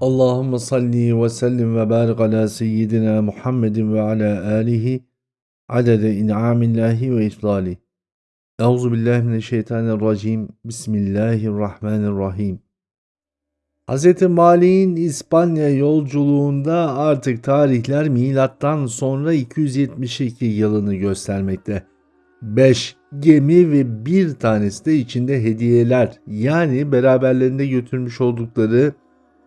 Allahümme salli ve sellim ve barik ala seyyidina Muhammedin ve ala alihi adede in'amillahi ve iflali. Euzu billahi mineşşeytanirracim. Bismillahirrahmanirrahim. Hz. Malik'in İspanya yolculuğunda artık tarihler milattan sonra 272 yılını göstermekte. 5 gemi ve bir tanesi de içinde hediyeler yani beraberlerinde götürmüş oldukları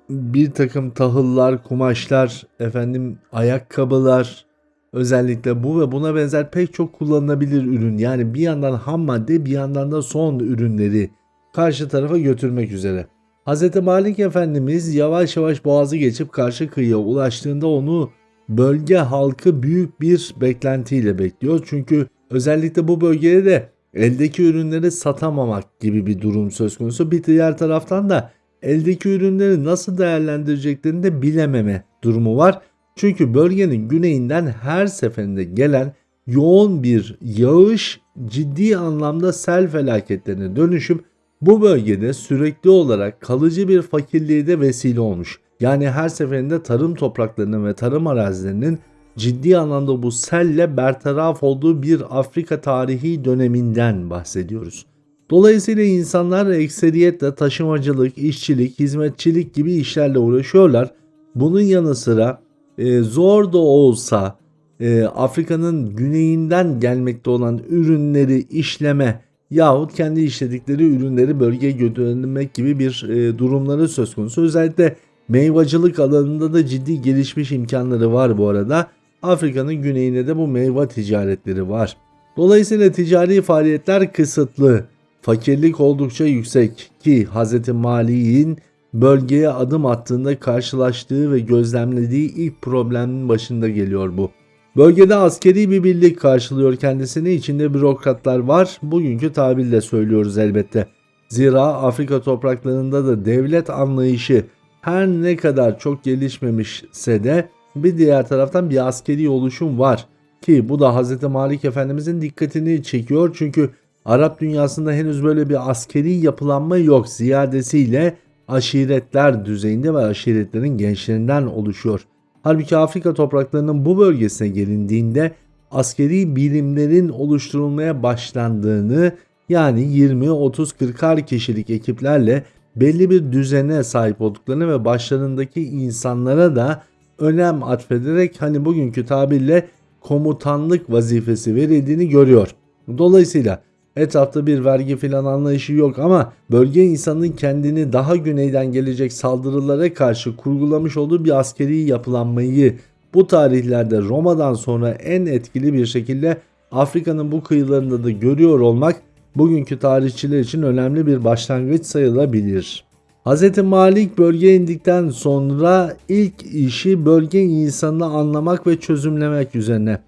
bir takım tahıllar, kumaşlar, efendim ayakkabılar, özellikle bu ve buna benzer pek çok kullanılabilir ürün. Yani bir yandan ham madde bir yandan da son ürünleri karşı tarafa götürmek üzere. Hz. Malik Efendimiz yavaş yavaş boğazı geçip karşı kıyıya ulaştığında onu bölge halkı büyük bir beklentiyle bekliyor. Çünkü özellikle bu bölgede de eldeki ürünleri satamamak gibi bir durum söz konusu. Bir diğer taraftan da eldeki ürünleri nasıl değerlendireceklerini de bilememe durumu var. Çünkü bölgenin güneyinden her seferinde gelen yoğun bir yağış ciddi anlamda sel felaketlerine dönüşüp bu bölgede sürekli olarak kalıcı bir fakirliğe de vesile olmuş. Yani her seferinde tarım topraklarının ve tarım arazilerinin ciddi anlamda bu selle bertaraf olduğu bir Afrika tarihi döneminden bahsediyoruz. Dolayısıyla insanlar ekseriyetle taşımacılık, işçilik, hizmetçilik gibi işlerle uğraşıyorlar. Bunun yanı sıra e, zor da olsa e, Afrika'nın güneyinden gelmekte olan ürünleri işleme yahut kendi işledikleri ürünleri bölgeye göndermek gibi bir e, durumları söz konusu. Özellikle meyvacılık alanında da ciddi gelişmiş imkanları var bu arada. Afrika'nın güneyinde de bu meyve ticaretleri var. Dolayısıyla ticari faaliyetler kısıtlı. Fakirlik oldukça yüksek ki Hz. Mali'nin bölgeye adım attığında karşılaştığı ve gözlemlediği ilk problemin başında geliyor bu. Bölgede askeri bir birlik karşılıyor kendisini. içinde bürokratlar var. Bugünkü tabirle söylüyoruz elbette. Zira Afrika topraklarında da devlet anlayışı her ne kadar çok gelişmemişse de bir diğer taraftan bir askeri oluşum var. Ki bu da Hz. Malik Efendimizin dikkatini çekiyor. Çünkü Arap dünyasında henüz böyle bir askeri yapılanma yok. Ziyadesiyle aşiretler düzeyinde ve aşiretlerin gençlerinden oluşuyor. Halbuki Afrika topraklarının bu bölgesine gelindiğinde askeri birimlerin oluşturulmaya başlandığını yani 20, 30, 40'ar kişilik ekiplerle belli bir düzene sahip olduklarını ve başlarındaki insanlara da önem atfederek hani bugünkü tabirle komutanlık vazifesi verildiğini görüyor. Dolayısıyla Etrafta bir vergi filan anlayışı yok ama bölge insanının kendini daha güneyden gelecek saldırılara karşı kurgulamış olduğu bir askeri yapılanmayı bu tarihlerde Roma'dan sonra en etkili bir şekilde Afrika'nın bu kıyılarında da görüyor olmak bugünkü tarihçiler için önemli bir başlangıç sayılabilir. Hz. Malik bölgeye indikten sonra ilk işi bölge insanını anlamak ve çözümlemek üzerine.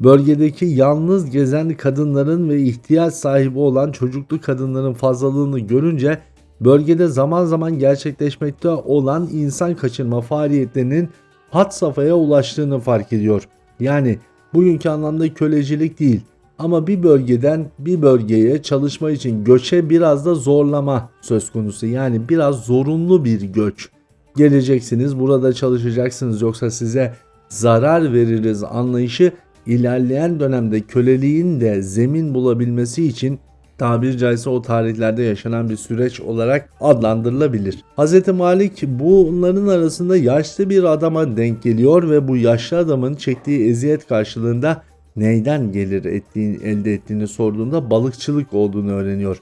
Bölgedeki yalnız gezen kadınların ve ihtiyaç sahibi olan çocuklu kadınların fazlalığını görünce bölgede zaman zaman gerçekleşmekte olan insan kaçırma faaliyetlerinin hat safhaya ulaştığını fark ediyor. Yani bugünkü anlamda kölecilik değil ama bir bölgeden bir bölgeye çalışma için göçe biraz da zorlama söz konusu. Yani biraz zorunlu bir göç. Geleceksiniz burada çalışacaksınız yoksa size zarar veririz anlayışı ilerleyen dönemde köleliğin de zemin bulabilmesi için tabiri caizse o tarihlerde yaşanan bir süreç olarak adlandırılabilir. Hz. Malik bunların arasında yaşlı bir adama denk geliyor ve bu yaşlı adamın çektiği eziyet karşılığında neyden gelir ettiğini, elde ettiğini sorduğunda balıkçılık olduğunu öğreniyor.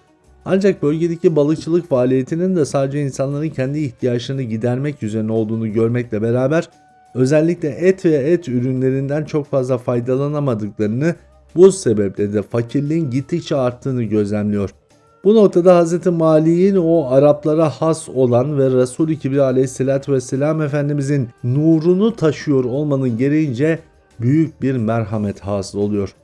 Ancak bölgedeki balıkçılık faaliyetinin de sadece insanların kendi ihtiyaçlarını gidermek üzerine olduğunu görmekle beraber özellikle et ve et ürünlerinden çok fazla faydalanamadıklarını bu sebeple de fakirliğin gittikçe arttığını gözlemliyor. Bu noktada Hz. Mali'nin o Araplara has olan ve Resul-i Kibri aleyhissalatü vesselam Efendimizin nurunu taşıyor olmanın gereğince büyük bir merhamet hasıl oluyor.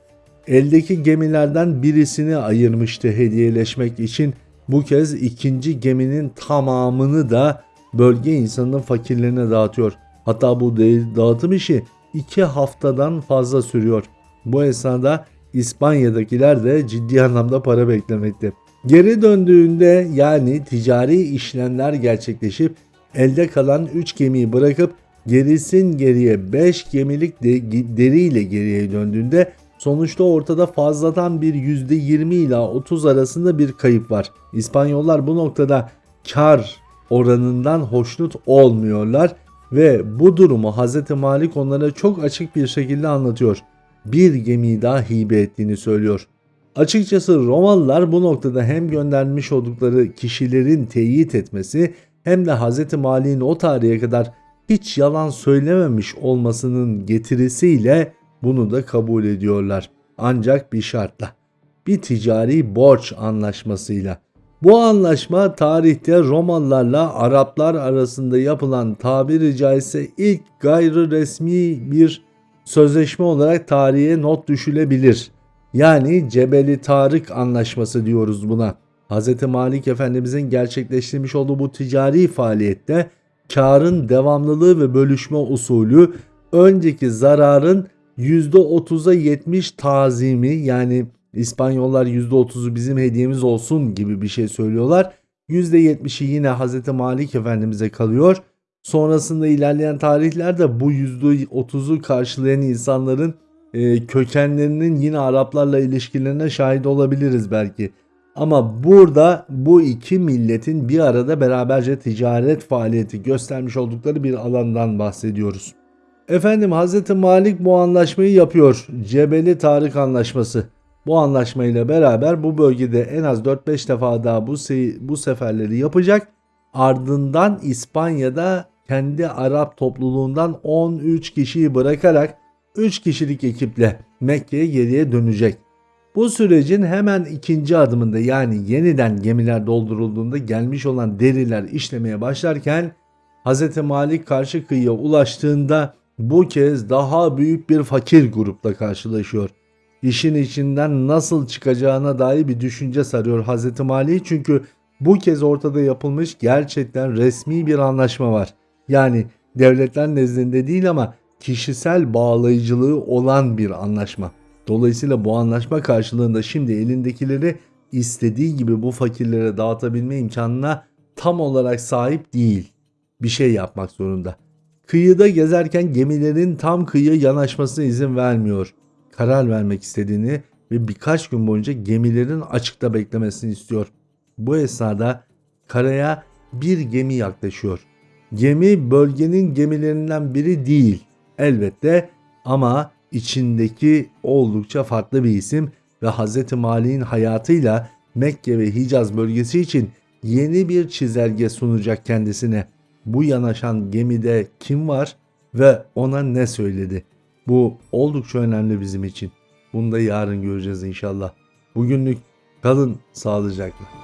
Eldeki gemilerden birisini ayırmıştı hediyeleşmek için. Bu kez ikinci geminin tamamını da bölge insanının fakirlerine dağıtıyor. Hatta bu dağıtım işi 2 haftadan fazla sürüyor. Bu esnada İspanya'dakiler de ciddi anlamda para beklemekte. Geri döndüğünde yani ticari işlemler gerçekleşip elde kalan 3 gemiyi bırakıp gerisin geriye 5 gemilik de, deriyle geriye döndüğünde sonuçta ortada fazladan bir %20 ila 30 arasında bir kayıp var. İspanyollar bu noktada kar oranından hoşnut olmuyorlar ve bu durumu Hz. Malik onlara çok açık bir şekilde anlatıyor. Bir gemiyi daha hibe ettiğini söylüyor. Açıkçası Romalılar bu noktada hem göndermiş oldukları kişilerin teyit etmesi hem de Hz. Malik'in o tarihe kadar hiç yalan söylememiş olmasının getirisiyle bunu da kabul ediyorlar. Ancak bir şartla. Bir ticari borç anlaşmasıyla. Bu anlaşma tarihte Romalılarla Araplar arasında yapılan tabiri caizse ilk gayri resmi bir sözleşme olarak tarihe not düşülebilir. Yani Cebeli Tarık Anlaşması diyoruz buna. Hz. Malik Efendimizin gerçekleştirmiş olduğu bu ticari faaliyette karın devamlılığı ve bölüşme usulü önceki zararın %30'a 70 tazimi yani İspanyollar %30'u bizim hediyemiz olsun gibi bir şey söylüyorlar. %70'i yine Hz. Malik Efendimiz'e kalıyor. Sonrasında ilerleyen tarihlerde bu %30'u karşılayan insanların e, kökenlerinin yine Araplarla ilişkilerine şahit olabiliriz belki. Ama burada bu iki milletin bir arada beraberce ticaret faaliyeti göstermiş oldukları bir alandan bahsediyoruz. Efendim Hz. Malik bu anlaşmayı yapıyor. Cebeli Tarık Anlaşması. Bu anlaşmayla beraber bu bölgede en az 4-5 defa daha bu, se bu seferleri yapacak. Ardından İspanya'da kendi Arap topluluğundan 13 kişiyi bırakarak 3 kişilik ekiple Mekke'ye geriye dönecek. Bu sürecin hemen ikinci adımında yani yeniden gemiler doldurulduğunda gelmiş olan deriler işlemeye başlarken Hz. Malik karşı kıyıya ulaştığında bu kez daha büyük bir fakir grupla karşılaşıyor. İşin içinden nasıl çıkacağına dair bir düşünce sarıyor Hz. Malik çünkü bu kez ortada yapılmış gerçekten resmi bir anlaşma var. Yani devletler nezdinde değil ama kişisel bağlayıcılığı olan bir anlaşma. Dolayısıyla bu anlaşma karşılığında şimdi elindekileri istediği gibi bu fakirlere dağıtabilme imkanına tam olarak sahip değil. Bir şey yapmak zorunda. Kıyıda gezerken gemilerin tam kıyıya yanaşmasına izin vermiyor. Karar vermek istediğini ve birkaç gün boyunca gemilerin açıkta beklemesini istiyor. Bu esnada karaya bir gemi yaklaşıyor. Gemi bölgenin gemilerinden biri değil elbette ama içindeki oldukça farklı bir isim ve Hz. Mali'nin hayatıyla Mekke ve Hicaz bölgesi için yeni bir çizelge sunacak kendisine. Bu yanaşan gemide kim var ve ona ne söyledi? Bu oldukça önemli bizim için. Bunu da yarın göreceğiz inşallah. Bugünlük kalın sağlıcakla.